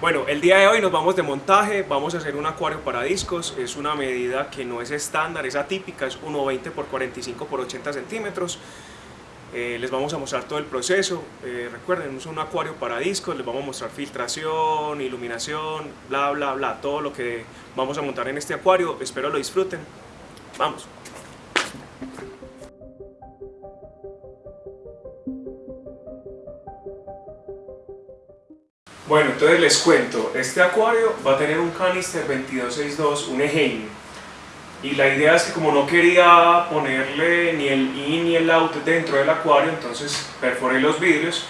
Bueno, el día de hoy nos vamos de montaje, vamos a hacer un acuario para discos, es una medida que no es estándar, es atípica, es 1.20 por 45 por 80 centímetros. Eh, les vamos a mostrar todo el proceso, eh, recuerden, es un acuario para discos, les vamos a mostrar filtración, iluminación, bla bla bla, todo lo que vamos a montar en este acuario, espero lo disfruten, vamos. Bueno, entonces les cuento, este acuario va a tener un canister 2262, un Eheim, y la idea es que como no quería ponerle ni el in ni el out dentro del acuario, entonces perforé los vidrios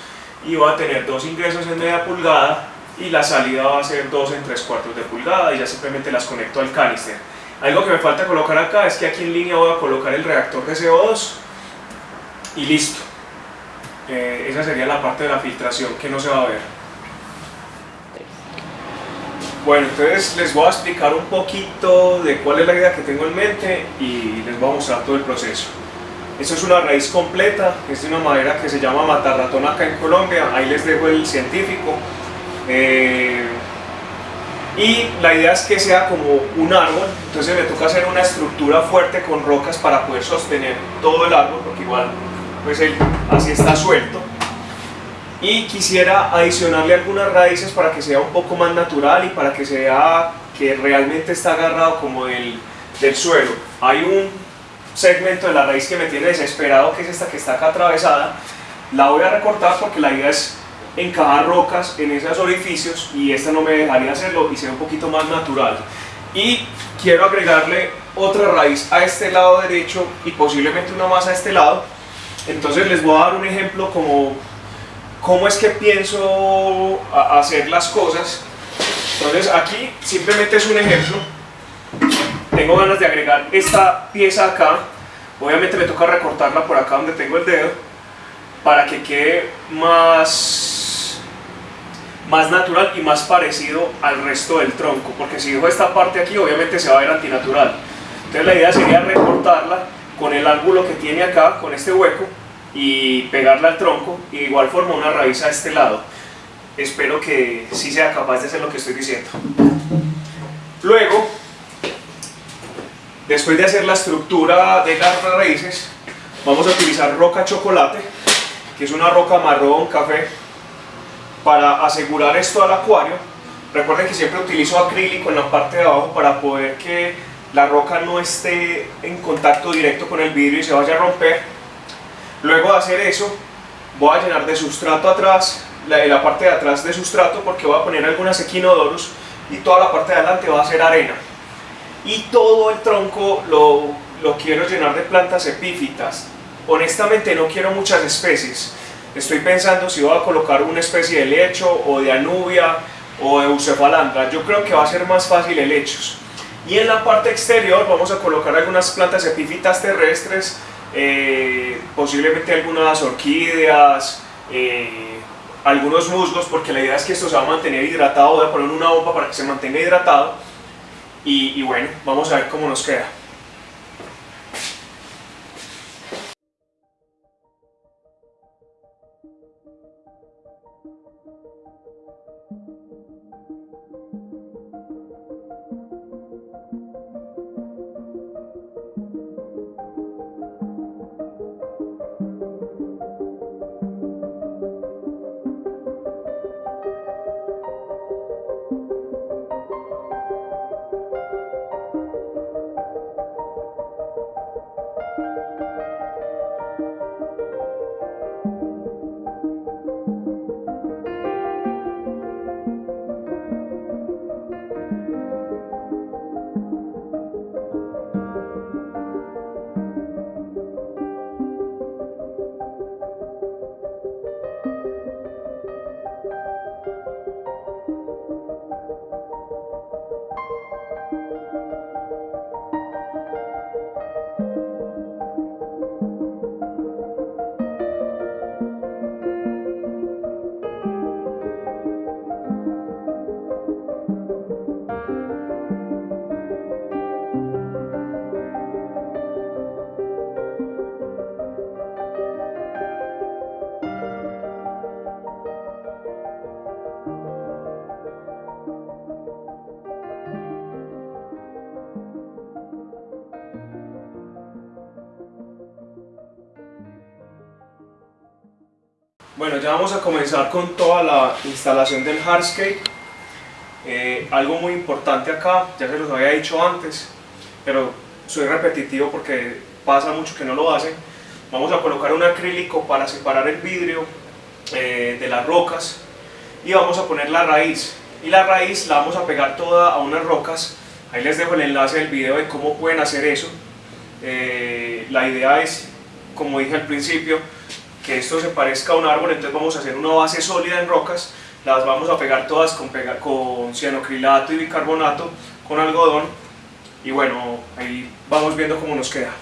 y va a tener dos ingresos en media pulgada y la salida va a ser dos en tres cuartos de pulgada y ya simplemente las conecto al canister. Algo que me falta colocar acá es que aquí en línea voy a colocar el reactor de CO2 y listo. Eh, esa sería la parte de la filtración que no se va a ver. Bueno, entonces les voy a explicar un poquito de cuál es la idea que tengo en mente y les voy a mostrar todo el proceso. Esto es una raíz completa, es de una madera que se llama matarratón acá en Colombia, ahí les dejo el científico. Eh, y la idea es que sea como un árbol, entonces me toca hacer una estructura fuerte con rocas para poder sostener todo el árbol, porque igual pues él así está suelto y quisiera adicionarle algunas raíces para que sea un poco más natural y para que sea que realmente está agarrado como del, del suelo. Hay un segmento de la raíz que me tiene desesperado que es esta que está acá atravesada. La voy a recortar porque la idea es encajar rocas en esos orificios y esta no me dejaría hacerlo y sea un poquito más natural. Y quiero agregarle otra raíz a este lado derecho y posiblemente una más a este lado. Entonces les voy a dar un ejemplo como cómo es que pienso hacer las cosas. Entonces aquí simplemente es un ejemplo. Tengo ganas de agregar esta pieza acá. Obviamente me toca recortarla por acá donde tengo el dedo para que quede más, más natural y más parecido al resto del tronco. Porque si dejo esta parte aquí obviamente se va a ver antinatural. Entonces la idea sería recortarla con el ángulo que tiene acá, con este hueco, y pegarla al tronco y de igual forma una raíz a este lado. Espero que sí sea capaz de hacer lo que estoy diciendo. Luego, después de hacer la estructura de las raíces, vamos a utilizar roca chocolate, que es una roca marrón café, para asegurar esto al acuario. Recuerden que siempre utilizo acrílico en la parte de abajo para poder que la roca no esté en contacto directo con el vidrio y se vaya a romper Luego de hacer eso, voy a llenar de sustrato atrás, la, la parte de atrás de sustrato porque voy a poner algunas equinodoros y toda la parte de adelante va a ser arena. Y todo el tronco lo, quiero llenar de plantas epífitas. Honestamente no quiero muchas especies. Estoy pensando si voy a colocar una especie de lecho o de anubia o de bucefalandra. Yo creo que va a ser más fácil helechos. Y en la parte exterior vamos a colocar algunas plantas epífitas terrestres eh, posiblemente algunas orquídeas, eh, algunos musgos, porque la idea es que esto se va a mantener hidratado, voy a poner una bomba para que se mantenga hidratado y, y bueno, vamos a ver cómo nos queda. Vamos a comenzar con toda la instalación del hardscape. Eh, algo muy importante acá, ya se los había dicho antes, pero soy repetitivo porque pasa mucho que no lo hacen. Vamos a colocar un acrílico para separar el vidrio eh, de las rocas y vamos a poner la raíz. Y la raíz la vamos a pegar toda a unas rocas. Ahí les dejo el enlace del video de cómo pueden hacer eso. Eh, la idea es, como dije al principio, que esto se parezca a un árbol, entonces vamos a hacer una base sólida en rocas, las vamos a pegar todas con, con cianocrilato y bicarbonato, con algodón, y bueno, ahí vamos viendo cómo nos queda.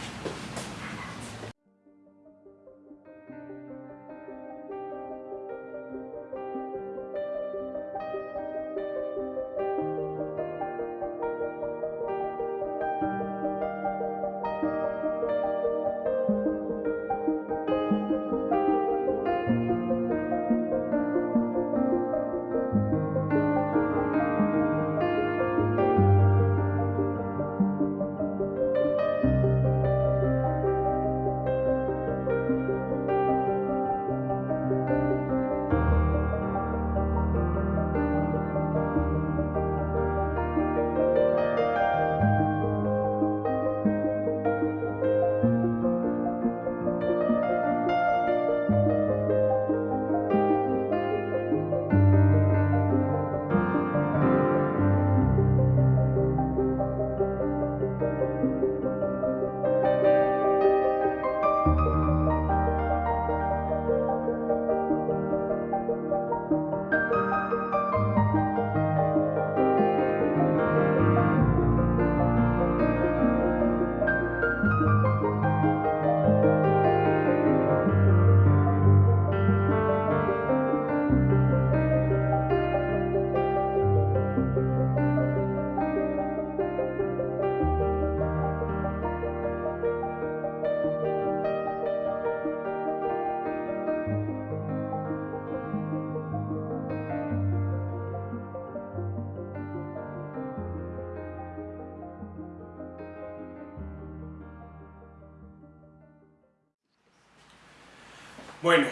Bueno,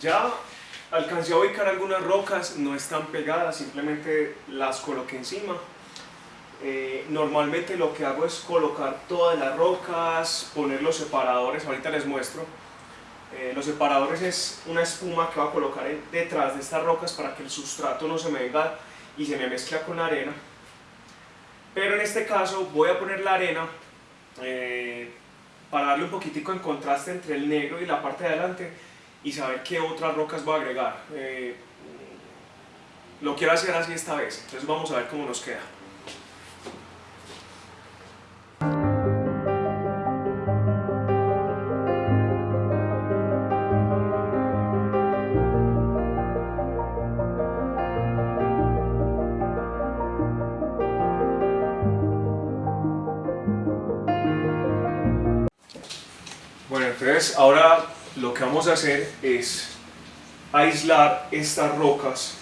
ya alcancé a ubicar algunas rocas, no están pegadas, simplemente las coloqué encima. Eh, normalmente lo que hago es colocar todas las rocas, poner los separadores, ahorita les muestro. Eh, los separadores es una espuma que voy a colocar detrás de estas rocas para que el sustrato no se me venga y se me mezcla con la arena. Pero en este caso voy a poner la arena eh, para darle un poquitico en contraste entre el negro y la parte de adelante y saber qué otras rocas voy a agregar. Eh, lo quiero hacer así esta vez, entonces vamos a ver cómo nos queda. Bueno, entonces ahora lo que vamos a hacer es aislar estas rocas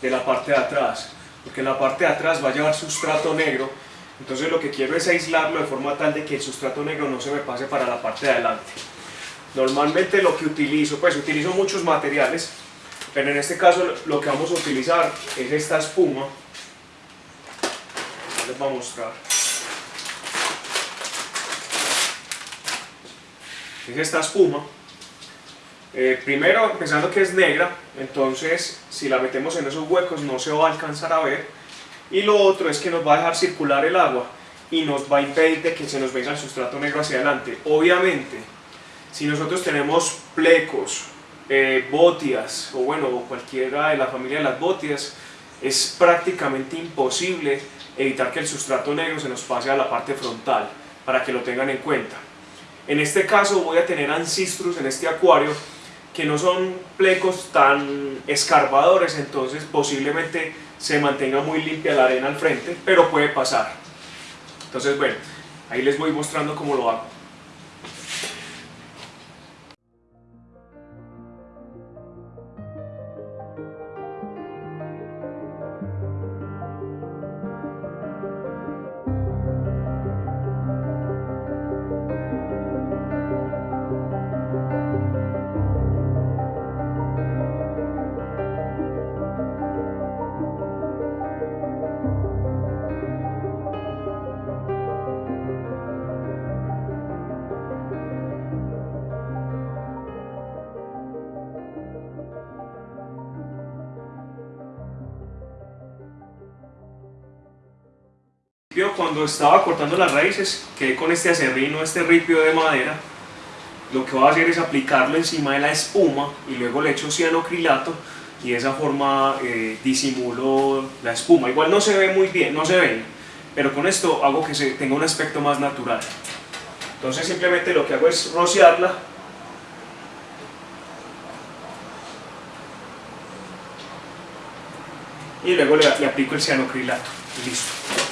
de la parte de atrás, porque la parte de atrás va a llevar sustrato negro, entonces lo que quiero es aislarlo de forma tal de que el sustrato negro no se me pase para la parte de adelante. Normalmente lo que utilizo, pues utilizo muchos materiales, pero en este caso lo que vamos a utilizar es esta espuma, les voy a mostrar. Es esta espuma, eh, primero, pensando que es negra, entonces si la metemos en esos huecos no se va a alcanzar a ver. Y lo otro es que nos va a dejar circular el agua y nos va a impedir de que se nos venga el sustrato negro hacia adelante. Obviamente, si nosotros tenemos plecos, eh, botias o bueno, cualquiera de la familia de las botias, es prácticamente imposible evitar que el sustrato negro se nos pase a la parte frontal, para que lo tengan en cuenta. En este caso voy a tener ancistrus en este acuario que no son plecos tan escarbadores, entonces posiblemente se mantenga muy limpia la arena al frente, pero puede pasar. Entonces bueno, ahí les voy mostrando cómo lo hago. Cuando estaba cortando las raíces, quedé con este acerrino, este ripio de madera. Lo que voy a hacer es aplicarlo encima de la espuma y luego le echo cianocrilato y de esa forma eh, disimulo la espuma. Igual no se ve muy bien, no se ve, pero con esto hago que tenga un aspecto más natural. Entonces simplemente lo que hago es rociarla y luego le, aplico el cianocrilato listo.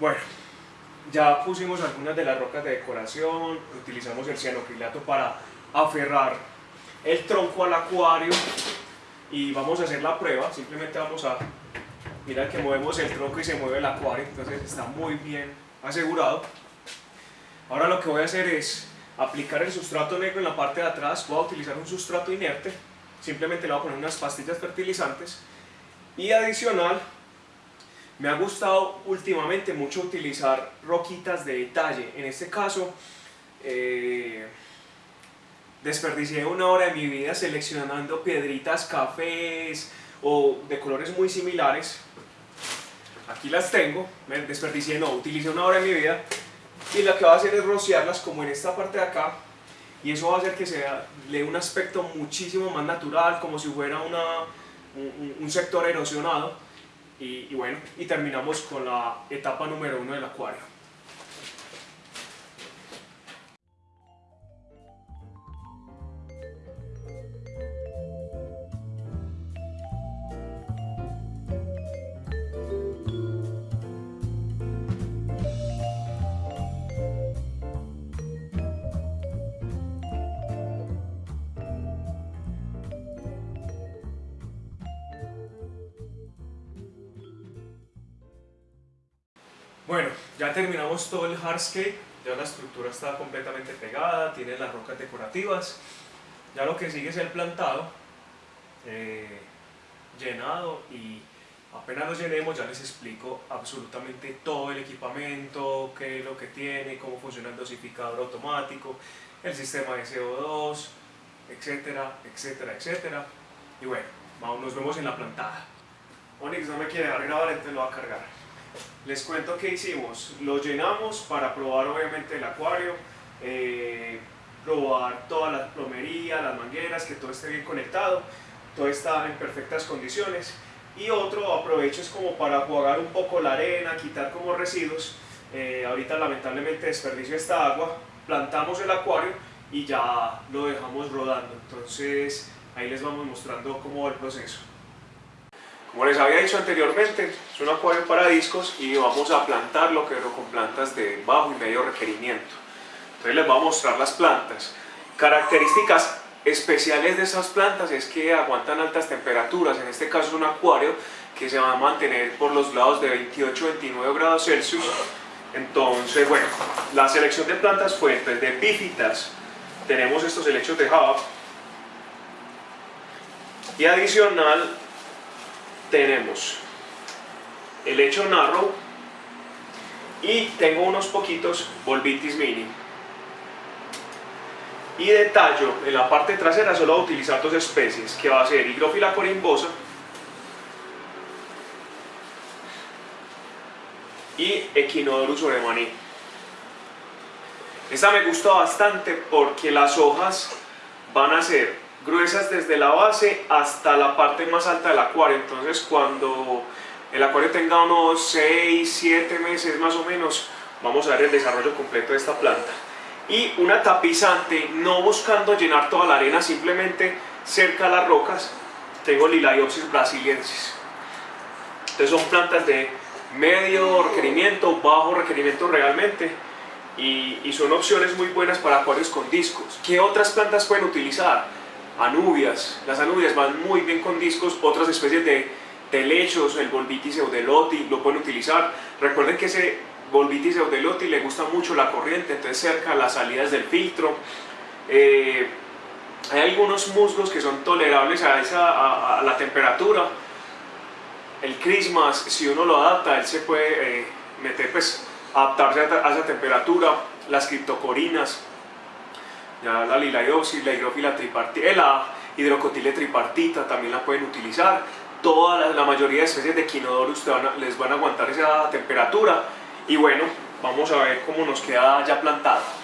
Bueno, ya pusimos algunas de las rocas de decoración, utilizamos el cianocrilato para aferrar el tronco al acuario y vamos a hacer la prueba, simplemente vamos a, mirar que movemos el tronco y se mueve el acuario, entonces está muy bien asegurado. Ahora lo que voy a hacer es aplicar el sustrato negro en la parte de atrás, voy a utilizar un sustrato inerte, simplemente le voy a poner unas pastillas fertilizantes y adicional me ha gustado últimamente mucho utilizar roquitas de detalle. En este caso, eh, desperdicié una hora de mi vida seleccionando piedritas cafés o de colores muy similares. Aquí las tengo, me desperdicié, no, utilicé una hora de mi vida y lo que voy a hacer es rociarlas como en esta parte de acá y eso va a hacer que se le un aspecto muchísimo más natural, como si fuera una, un sector erosionado y, bueno, y terminamos con la etapa número uno del acuario. Bueno, ya terminamos todo el hardscape, ya la estructura está completamente pegada, tiene las rocas decorativas. Ya lo que sigue es el plantado, eh, llenado y apenas lo llenemos ya les explico absolutamente todo el equipamiento, qué es lo que tiene, cómo funciona el dosificador automático, el sistema de CO2, etcétera, etcétera, etcétera. Y bueno, vamos, nos vemos en la plantada. Onyx no me quiere dejar grabar, entonces lo va a cargar. Les cuento qué hicimos. Lo llenamos para probar obviamente el acuario, eh, probar toda la plomería, las mangueras, que todo esté bien conectado, todo está en perfectas condiciones. Y otro aprovecho es como para jugar un poco la arena, quitar como residuos. Eh, ahorita lamentablemente desperdicio esta agua, plantamos el acuario y ya lo dejamos rodando. Entonces ahí les vamos mostrando cómo va el proceso. Como les había dicho anteriormente, es un acuario para discos y vamos a plantarlo pero con plantas de bajo y medio requerimiento. Entonces les voy a mostrar las plantas. Características especiales de esas plantas es que aguantan altas temperaturas, en este caso es un acuario que se va a mantener por los lados de 28-29 grados Celsius. Entonces, bueno, la selección de plantas fue entonces, de epífitas, tenemos estos helechos de Java, y adicional tenemos. El hecho narrow y tengo unos poquitos volvitis mini y de tallo en la parte trasera solo voy a utilizar dos especies que va a ser hidrófila corimbosa y Echinodorus oremani esta me gusta bastante porque las hojas van a ser gruesas desde la base hasta la parte más alta del acuario entonces cuando el acuario tenga unos 6, 7 meses más o menos vamos a ver el desarrollo completo de esta planta y una tapizante no buscando llenar toda la arena simplemente cerca a las rocas tengo Lilaiopsis brasiliensis entonces son plantas de medio requerimiento, bajo requerimiento realmente y, son opciones muy buenas para acuarios con discos. ¿Qué otras plantas pueden utilizar? Anubias, las anubias van muy bien con discos, otras especies de telechos, el Volvitis eudeloti lo pueden utilizar. Recuerden que ese Volvitis eudeloti le gusta mucho la corriente, entonces cerca las salidas del filtro. Eh, hay algunos musgos que son tolerables a, esa, a, la temperatura. El Christmas, si uno lo adapta, él se puede eh, meter, pues, adaptarse a, esa temperatura. Las criptocorinas, ya la lilaioxis, la hidrófila tripartita, la hidrocotile tripartita también la pueden utilizar. Toda la, mayoría de especies de quinodorus les van a aguantar esa temperatura. Y bueno, vamos a ver cómo nos queda ya plantado.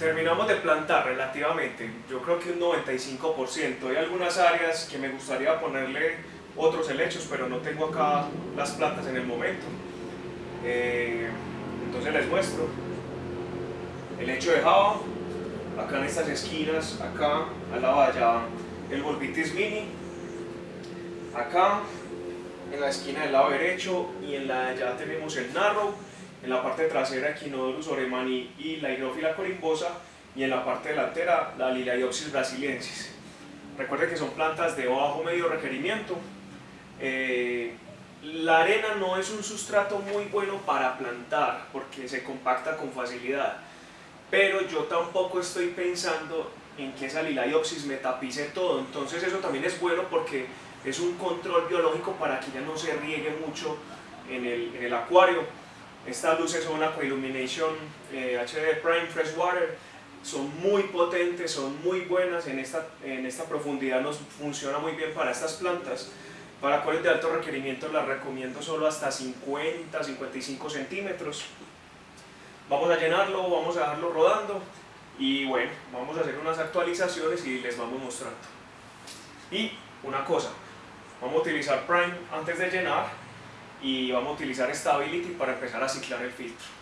Terminamos de plantar relativamente, yo creo que un 95%. Hay algunas áreas que me gustaría ponerle otros helechos, pero no tengo acá las plantas en el momento. Eh, entonces les muestro. El hecho de Java, acá en estas esquinas, acá al lado allá el Volvitis Mini, acá en la esquina del lado derecho y en la allá tenemos el Narrow en la parte trasera Equinodorus oremani y la hidrófila corimbosa y en la parte delantera la Liliaopsis brasiliensis. Recuerden que son plantas de bajo medio requerimiento. Eh, la arena no es un sustrato muy bueno para plantar porque se compacta con facilidad, pero yo tampoco estoy pensando en que esa Liliaopsis me tapice todo, entonces eso también es bueno porque es un control biológico para que ya no se riegue mucho en el, en el acuario estas luces Aqua Illumination eh, HD Prime Freshwater, son muy potentes, son muy buenas, en esta, en esta profundidad nos funciona muy bien para estas plantas. Para acuarios de alto requerimiento las recomiendo solo hasta 50, 55 centímetros. Vamos a llenarlo, vamos a dejarlo rodando y bueno, vamos a hacer unas actualizaciones y les vamos mostrando. Y una cosa, vamos a utilizar Prime antes de llenar y vamos a utilizar Stability para empezar a ciclar el filtro.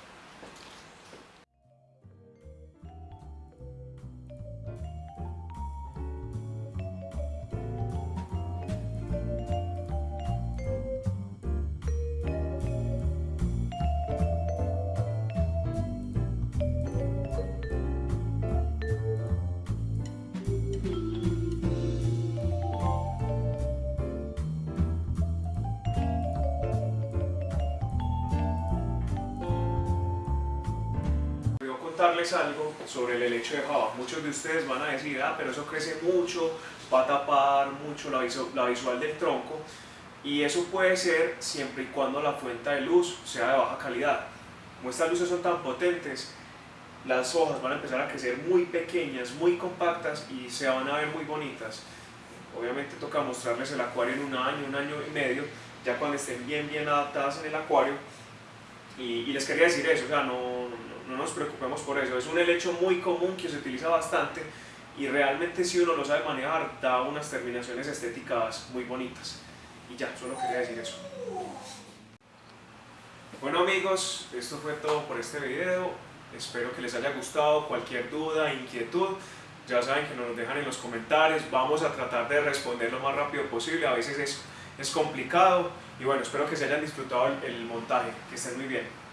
Contarles algo sobre el helecho de Java. Muchos de ustedes van a decir, ah, pero eso crece mucho, va a tapar mucho la, la visual del tronco. Y eso puede ser siempre y cuando la fuente de luz sea de baja calidad. Como estas luces son tan potentes, las hojas van a empezar a crecer muy pequeñas, muy compactas y se van a ver muy bonitas. Obviamente toca mostrarles el acuario en un año, un año y medio, ya cuando estén bien bien adaptadas en el acuario. Y, y les quería decir eso, o sea, no, no nos preocupemos por eso. Es un helecho muy común que se utiliza bastante y realmente si uno lo sabe manejar da unas terminaciones estéticas muy bonitas. Y ya, solo quería decir eso. Bueno amigos, esto fue todo por este video. Espero que les haya gustado. Cualquier duda, inquietud, ya saben que nos dejan en los comentarios. Vamos a tratar de responder lo más rápido posible. A veces es, es complicado. Y bueno, espero que se hayan disfrutado el montaje. Que estén muy bien.